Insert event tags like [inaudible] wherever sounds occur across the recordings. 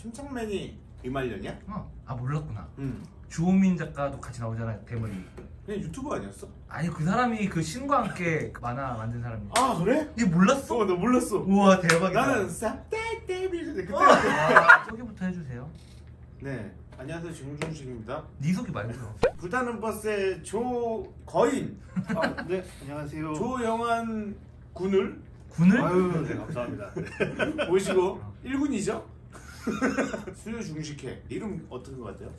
침착맨이 이말년이야? 어. 아 몰랐구나. 응. 주호민 작가도 같이 나오잖아요 대머리. 그냥 유튜버 아니었어? 아니 그 사람이 그 신과 함께 그 만화 만든 사람이. 아 그래? 이게 몰랐어? 어나 몰랐어. 우와 대박이다. 나는 쌉떼떼비 그때. 아, 소개부터 해주세요. 네. 안녕하세요 정중식입니다. 네 소개 말고요. 불타는 버스의 조거인 아, 네, 안녕하세요. 조영환 군을 군을? 아유, 네, 감사합니다. [laughs] 모시고 1군이죠? [laughs] 수요 중식회 이름 어떤 것 같아요?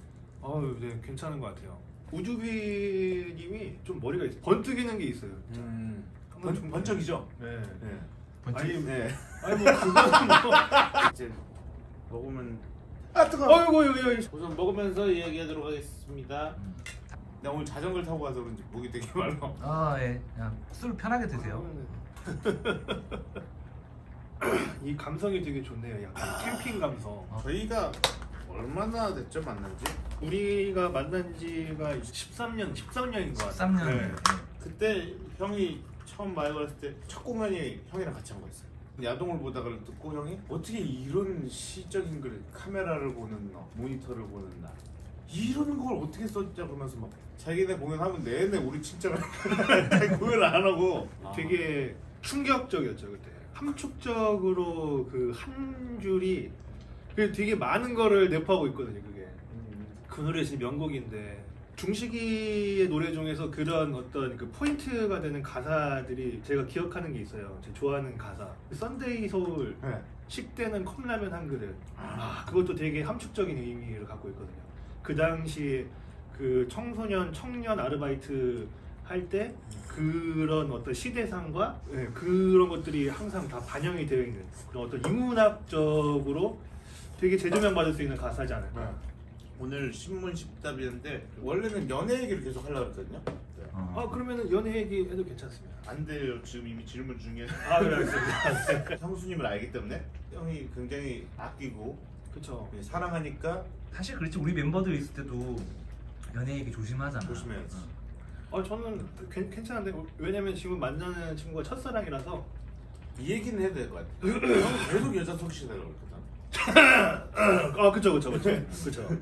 아유, 네, 괜찮은 것 같아요. 우주비님이 좀 머리가 있어요. 번뜩이는 게 있어요. 음. 한번 번, 좀- 번쩍이죠? 네. 네. 번쩍? 아니, 네. [laughs] 아니 뭐 그거는 뭐. [laughs] 이제 먹으면 아 뜨거. 어이구, 여기 여기. 우선 먹으면서 이야기하도록 하겠습니다. 음. 나 오늘 자전거를 타고 가서 그런지 목이 되게 말라. 아 예. 그냥 술 편하게 드세요. 이 감성이 되게 좋네요. 약간 캠핑 감성. 저희가 얼마나 됐죠 만난 지? 우리가 만난 지가 13년, 13년인 것 같아요. 13년. 네. 그때 형이 처음 마이 걸었을 때 첫 공연이 형이랑 같이 한 거였어요. 야동을 보다가 듣고 형이 어떻게 이런 시적인 걸 카메라를 보는 너, 모니터를 보는 나 이런 걸 어떻게 썼냐 그러면서 막 자기네 공연하면 내내 우리 칭찬을 공연을 [laughs] 안 하고 되게 충격적이었죠 그때 함축적으로 그 한 줄이 그 되게 많은 거를 내포하고 있거든요 그게. 음, 그 노래 진짜 명곡인데. 중식이의 노래 중에서 그런 어떤 그 포인트가 되는 가사들이 제가 기억하는 게 있어요. 제가 좋아하는 가사. 썬데이 서울 네. 식대는 컵라면 한 그릇. 아, 아 그것도 되게 함축적인 의미를 갖고 있거든요. 그 당시 그 청소년 청년 아르바이트 할 때 그런 어떤 시대상과 예, 그런 것들이 항상 다 반영이 되어 있는 그런 어떤 인문학적으로 되게 재조명 받을 수 있는 가사잖아요. 네. 오늘 신문 십답이었는데 원래는 연애 얘기를 계속 하려고 했거든요. 네. 어. 아 그러면은 연애 얘기 해도 괜찮습니다. 안 돼요. 지금 이미 질문 중에 아 그래 알겠습니다. [laughs] 형수님을 알기 때문에 형이 굉장히 아끼고 그렇죠. 사랑하니까 사실 그렇지 우리 멤버들 있을 때도 연애 얘기 조심하잖아. 조심해야지. 어. 아 저는 괜, 괜찮은데 왜냐면 지금 만나는 친구가 첫사랑이라서 이 얘기는 해도 될 것 같아. [clears throat] 형 계속 여자 소개시달라고 그랬거든. [clears throat] 아 그쵸 그쵸 그쵸 [laughs] 그쵸.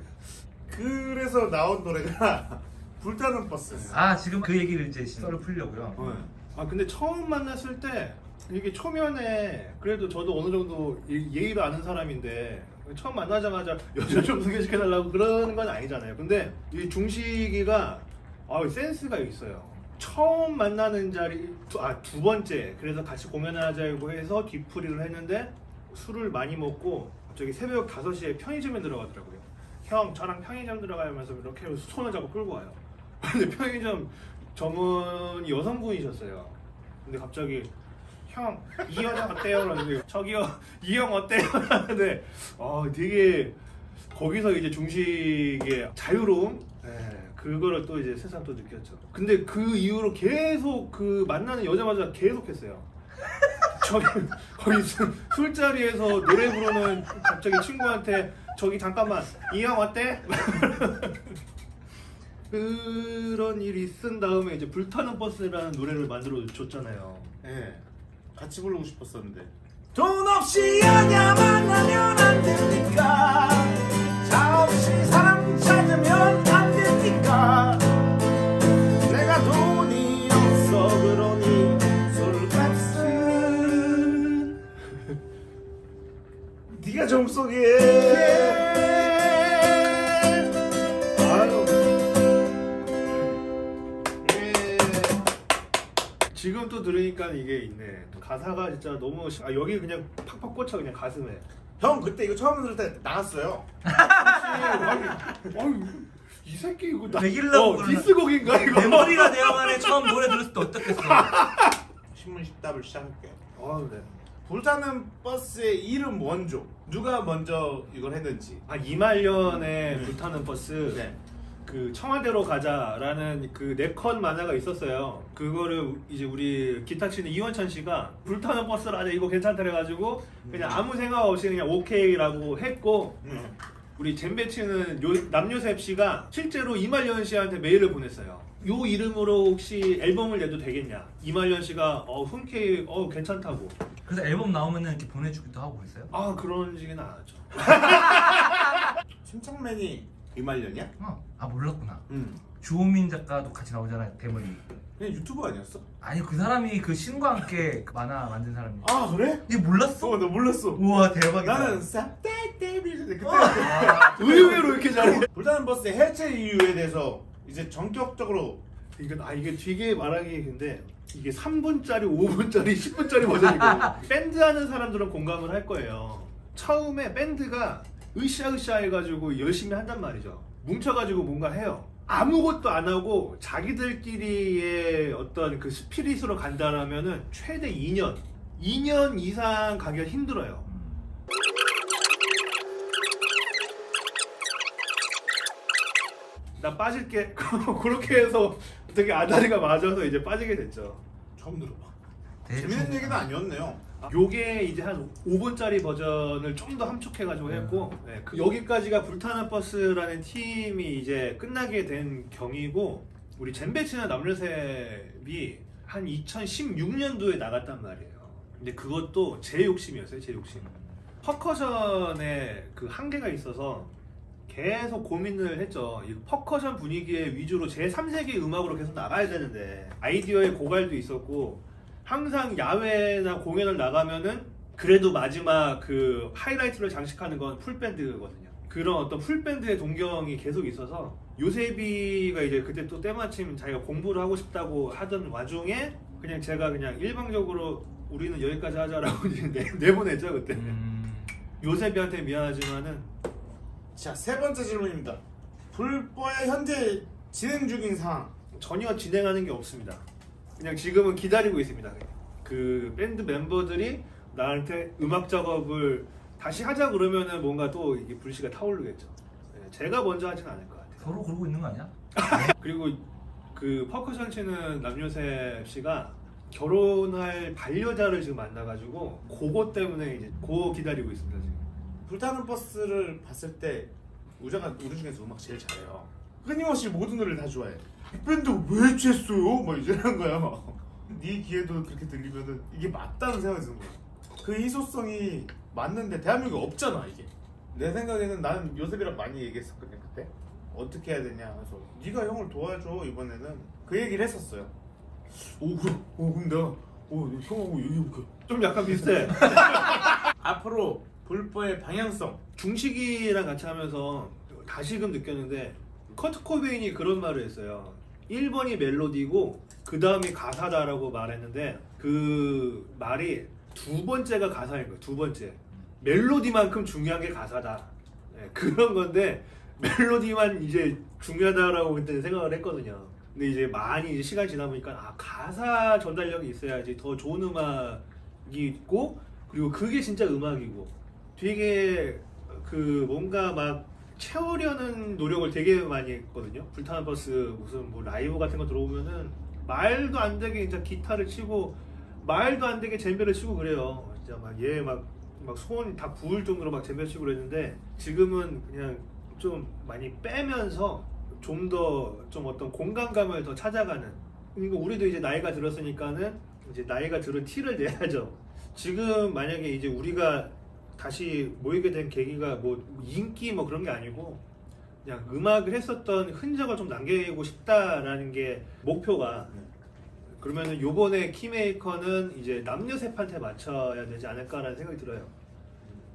그래서 나온 노래가 [laughs] 불타는 버스. 아 지금 그 얘기를 이제 썰을 풀려고요. 네. 아 근데 처음 만났을 때 이게 초면에 그래도 저도 어느 정도 이- 예의를 아는 사람인데 처음 만나자마자 [laughs] 여자 좀 소개시켜달라고 그러는 건 아니잖아요. 근데 이 중식이가 아 센스가 있어요. 처음 만나는 자리 아 두 번째 그래서 같이 공연하자고 해서 뒤풀이를 했는데 술을 많이 먹고 갑자기 새벽 5시에 편의점에 들어가더라고요. 형 저랑 편의점 들어가면서 이렇게 손을 잡고 끌고 와요. [laughs] 근데 편의점 점원이 여성분이셨어요. 근데 갑자기 형 이 여자 어때요? 그러는데 저기요 이 형 어때요? [laughs] 하는데 아 되게 거기서 이제 중식의 자유로움 예, 그거를 또 이제 세상 또 느꼈죠. 근데 그 이후로 계속 그 만나는 여자마자 계속했어요. [laughs] 저기 거기 술- 술자리에서 노래 부르는 갑자기 친구한테 저기 잠깐만 이형 어때? [laughs] 그런 일이 있은 다음에 이제 불타는 버스라는 노래를 만들어 줬잖아요. 네. 같이 부르고 싶었었는데. 돈 없이 여자 아유. 예. 지금 또 들으니까 이게 있네. 또 가사가 진짜 너무 시- 아 여기 그냥 팍팍 꽂혀 그냥 가슴에. 형 그때 이거 처음 들을 때 나갔어요. 아니, 아니, 이 새끼 이거 나 어, 그러나? 디스곡인가 이거? 내 머리가 되어가네 처음 노래 들었을 때 어땠겠어? 신문 십답을 시작할게요. 아 그래. 불타는 버스의 이름 원조 누가 먼저 이걸 했는지 아 이말년의 음. 불타는 버스. 네. 그 청와대로 가자라는 그 네컷 만화가 있었어요. 그거를 이제 우리 기타 치는 이원찬 씨가 불타는 버스를 하자 이거 괜찮다 그래가지고 그냥 아무 생각 없이 그냥 오케이라고 했고 음. 우리 잼배 치는 요, 남요셉 씨가 실제로 이말년 씨한테 메일을 보냈어요. 요 이름으로 혹시 앨범을 내도 되겠냐? 이말년 씨가 어 흔쾌히 어 괜찮다고. 그래서 앨범 나오면은 이렇게 보내주기도 하고 그랬어요? 아 그런 식은 안 하죠. [laughs] 척곡맨이 이말년이야? 어. 아 몰랐구나. 응. 주호민 작가도 같이 나오잖아요 대머리. 그냥 유튜버 아니었어? 아니 그 사람이 그 신과 함께 그 만화 만든 사람이. 아 그래? 얘 몰랐어? 어, 나 몰랐어. 우와 대박이다. 나는 쌉떼떼비인데 그때 아, [laughs] 의외로 이렇게 잘해. [laughs] 불타는 버스의 해체 이유에 대해서 이제 전격적으로 이건 아 이게 되게 말하기 근데 이게 3분짜리, 5분짜리, 10분짜리 버전이거든요. [laughs] 밴드 하는 사람들은 공감을 할 거예요. 처음에 밴드가 으쌰으쌰 해가지고 열심히 한단 말이죠. 뭉쳐가지고 뭔가 해요. 아무것도 안 하고 자기들끼리의 어떤 그 스피릿으로 간다라면은 최대 2년, 2년 이상 가기가 힘들어요. 나 빠질게. [laughs] 그렇게 해서 되게 아다리가 맞아서 이제 빠지게 됐죠. 처음 들어봐. 대충. 재밌는 얘기는 아니었네요. 요게 이제 한 5분짜리 버전을 좀 더 함축해가지고 했고 네, 그 여기까지가 불타는 버스라는 팀이 이제 끝나게 된 경위고 우리 젬베 치던 남녀셉이 한 2016년도에 나갔단 말이에요. 근데 그것도 제 욕심이었어요, 제 욕심. 퍼커션에 그 한계가 있어서 계속 고민을 했죠. 이 퍼커션 분위기의 위주로 제3세계 음악으로 계속 나가야 되는데 아이디어의 고갈도 있었고 항상 야외나 공연을 나가면은 그래도 마지막 그 하이라이트를 장식하는 건 풀밴드거든요. 그런 어떤 풀밴드의 동경이 계속 있어서 요세비가 이제 그때 또 때마침 자기가 공부를 하고 싶다고 하던 와중에 그냥 제가 그냥 일방적으로 우리는 여기까지 하자라고 [laughs] 이제 내- 내보냈죠 그때. 음. 요세비한테 미안하지만은 자, 세 번째 질문입니다. 불보의 현재 진행 중인 상황. 전혀 진행하는 게 없습니다. 그냥 지금은 기다리고 있습니다. 그 밴드 멤버들이 나한테 음악 작업을 다시 하자 그러면은 뭔가 또 이게 불씨가 타오르겠죠. 네, 제가 먼저 하진 않을 것 같아요. 서로 그러고 있는 거 아니야? [laughs] 그리고 그 퍼커션 치는 남요셉 씨가 결혼할 반려자를 지금 만나가지고 그거 때문에 이제 그거 기다리고 있습니다 지금. 불타는 버스를 봤을 때 우자가 우리 중에서 음악 제일 잘해요. 끊임없이 모든 노래를 다 좋아해. 이 밴드 왜 취했어요? 막 이러는 거야. 네 귀에도 그렇게 들리면은 이게 맞다는 생각이 드는 거야. 그 희소성이 맞는데 대한민국에 없잖아 이게. 내 생각에는 나는 요셉이랑 많이 얘기했었거든 그때. 어떻게 해야 되냐 그래서 네가 형을 도와줘 이번에는 그 얘기를 했었어요. 오 그럼 오 내가 오 형하고 얘기 해볼게. 좀 약간 비슷해. [laughs] 앞으로 불보의 방향성 중식이랑 같이 하면서 다시금 느꼈는데 커트 코베인이 그런 말을 했어요. 1번이 멜로디고 그 다음이 가사다라고 말했는데 그 말이 두 번째가 가사인 거예요. 두 번째. 멜로디만큼 중요한 게 가사다. 네, 그런 건데 멜로디만 이제 중요하다라고 그때 생각을 했거든요. 근데 이제 많이 이제 시간이 지나 보니까 아 가사 전달력이 있어야지 더 좋은 음악이 있고 그리고 그게 진짜 음악이고 되게 그 뭔가 막 채우려는 노력을 되게 많이 했거든요. 불타는 버스 무슨 뭐 라이브 같은 거 들어오면은 말도 안 되게 진짜 기타를 치고 말도 안 되게 젬베를 치고 그래요. 진짜 막 얘 막 막 손이 다 부을 정도로 막 젬베 치고 그랬는데 지금은 그냥 좀 많이 빼면서 좀 더좀 어떤 공간감을 더 찾아가는. 그러니까 우리도 이제 나이가 들었으니까는 이제 나이가 들은 티를 내야죠. 지금 만약에 이제 우리가 다시 모이게 된 계기가 뭐 인기 뭐 그런 게 아니고 그냥 음악을 했었던 흔적을 좀 남기고 싶다라는 게 목표가 그러면은 요번에 키메이커는 이제 남녀 셋한테 맞춰야 되지 않을까라는 생각이 들어요.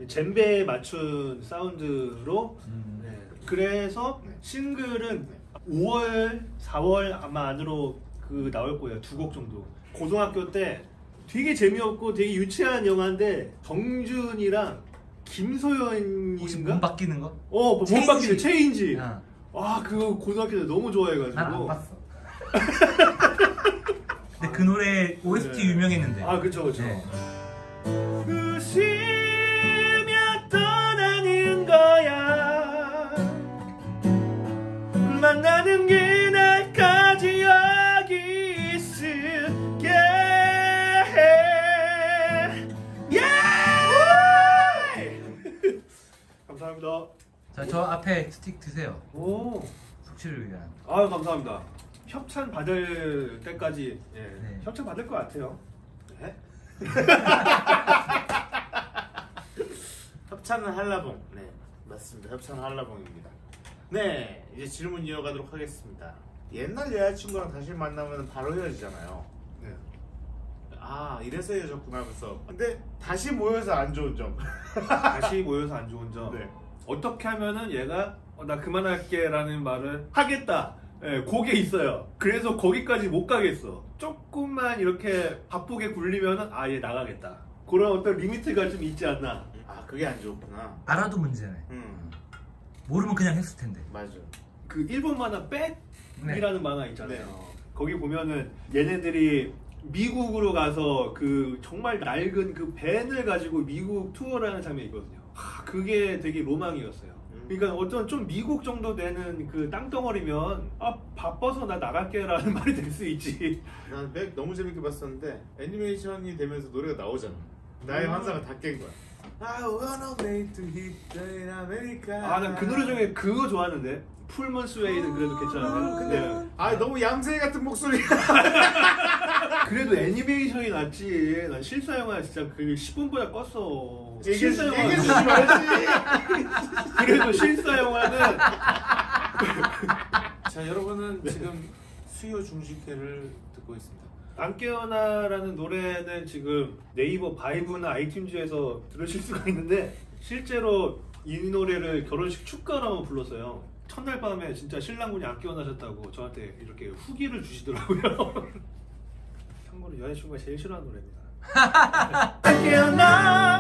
젬베에 맞춘 사운드로 음. 네. 그래서 네. 싱글은 5월, 4월 아마 안으로 그 나올 거예요. 두 곡 정도. 고등학교 때 되게 재미없고 되게 유치한 영화인데 정준이랑 김소연인가? 몸 바뀌는 거? 어, 몸 체인지. 바뀌는 체인지. 아, 와, 그거 고등학교 때 너무 좋아해가지고. 난안 봤어. 근데 그 노래 OST 네. 유명했는데. 아, 그쵸, 그쵸. 네. 웃으 스틱 드세요. 오, 숙취를 위한. 아유 감사합니다 협찬 받을 때까지 예, 네. 협찬 받을 것 같아요 네? [laughs] 협찬을 하려봉. 네. 맞습니다. 협찬 한라봉입니다. 네, 이제 질문 이어가도록 하겠습니다. 옛날 여자친구랑 다시 만나면 바로 헤어지잖아요. 네. 아, 이래서 헤어졌구나 하면서. 근데 다시 모여서 안 좋은 점. 다시 모여서 안 좋은 점. [laughs] 네. 어떻게 하면은 얘가 어, 나 그만할게 라는 말을 하겠다. 예, 그게 있어요. 그래서 거기까지 못 가겠어. 조금만 이렇게 바쁘게 굴리면은 아얘 나가겠다. 그런 어떤 limit가 좀 있지 않나. 아, 그게 안 좋구나. 알아도 문제네. 음, 모르면 그냥 했을 텐데. 맞아. 그 일본 만화 벡이라는 만화 있잖아요. 네. 거기 보면은 얘네들이 미국으로 가서 그 정말 낡은 그 밴을 가지고 미국 투어를 하는 장면이 있거든요. 하, 그게 되게 로망이었어요. 음. 그러니까 어떤 좀 미국 정도 되는 그 땅덩어리면 아 바빠서 나 나갈게라는 [laughs] 말이 될 수 있지. 난맥 너무 재밌게 봤었는데 애니메이션이 되면서 노래가 나오잖아. 나의 음. 환상을 다 깬 거야. I wanna make to hit the America. 아난 그 노래 중에 그거 좋아하는데 풀문 스웨이드 그래도 괜찮아요. 근데 아 너무 얌생 같은 목소리. [laughs] 그래도 애니메이션이 낫지. 난 실사 영화 진짜 그 10분보다 껐어. 실사 영화 얘기해 주지 말지. [laughs] 그래도 실사 영화는 [laughs] 자 여러분은 지금 수요 중식회를 듣고 있습니다. 안 깨어나라는 노래는 지금 네이버 바이브나 아이튠즈에서 들으실 수가 있는데 실제로 이 노래를 결혼식 축가로 불렀어요. 첫날 밤에 진짜 신랑분이 안 깨어나셨다고 저한테 이렇게 후기를 주시더라고요. [laughs] 참고로 여자친구가 제일 싫어하는 노래입니다. 안 깨어나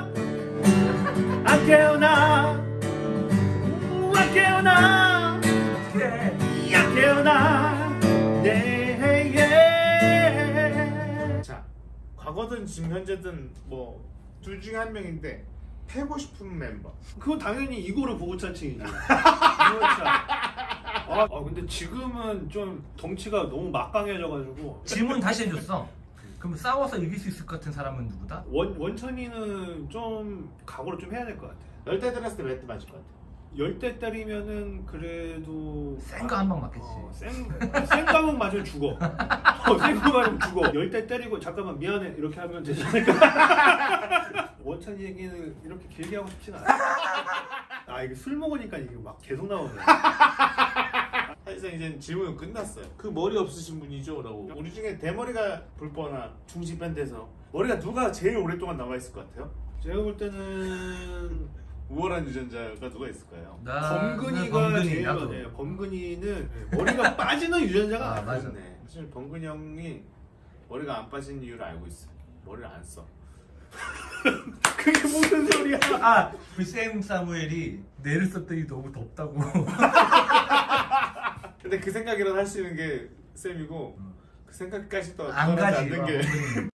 안 깨어나 안 깨어나 안 깨어나 네자 과거든 지금 현재든 뭐 둘 중에 한 명인데 패고 싶은 멤버. 그건 당연히 이고르 보고 찬칭이지. 보고찬. [laughs] 아, 아, 근데 지금은 좀 덩치가 너무 막강해져가지고 질문 다시 해줬어. 그럼 싸워서 이길 수 있을 것 같은 사람은 누구다? 원 원천이는 좀 각오를 좀 해야 될 것 같아. 열대 들었을 때 몇 대 맞을 것 같아. 열대 때리면은 그래도 센 거 한 방 맞겠지. 어, 센 센감은 맞으면 죽어. 어, 센거 맞으면 죽어. 열대 때리고 잠깐만 미안해 이렇게 하면 되지 않을까? [laughs] 원찬이 얘기는 이렇게 길게 하고 싶진 않아. 아 이게 술 먹으니까 이게 막 계속 나오네. 사실상 이제 질문은 끝났어요. 그 머리 없으신 분이죠?라고. 우리 중에 대머리가 불뻔한 중식 밴드에서 머리가 누가 제일 오랫동안 남아 있을 것 같아요? 제가 볼 때는 우월한 유전자가 누가 있을까요? 나는 범근이가 범근이, 제일 나도. 많아요. 범근이는 머리가 빠지는 유전자가 아, 아, 맞아. 네. 사실 범근 형이 머리가 안 빠진 이유를 알고 있어요. 머리를 안 써. [laughs] 그게 무슨 소리야? 아, 그 샘 사무엘이 내를 썼더니 너무 덥다고. [laughs] 근데 그 생각이라도 할 수 있는 게 쌤이고 음. 그 생각까지도 안 가지. 않는 게 범근이는.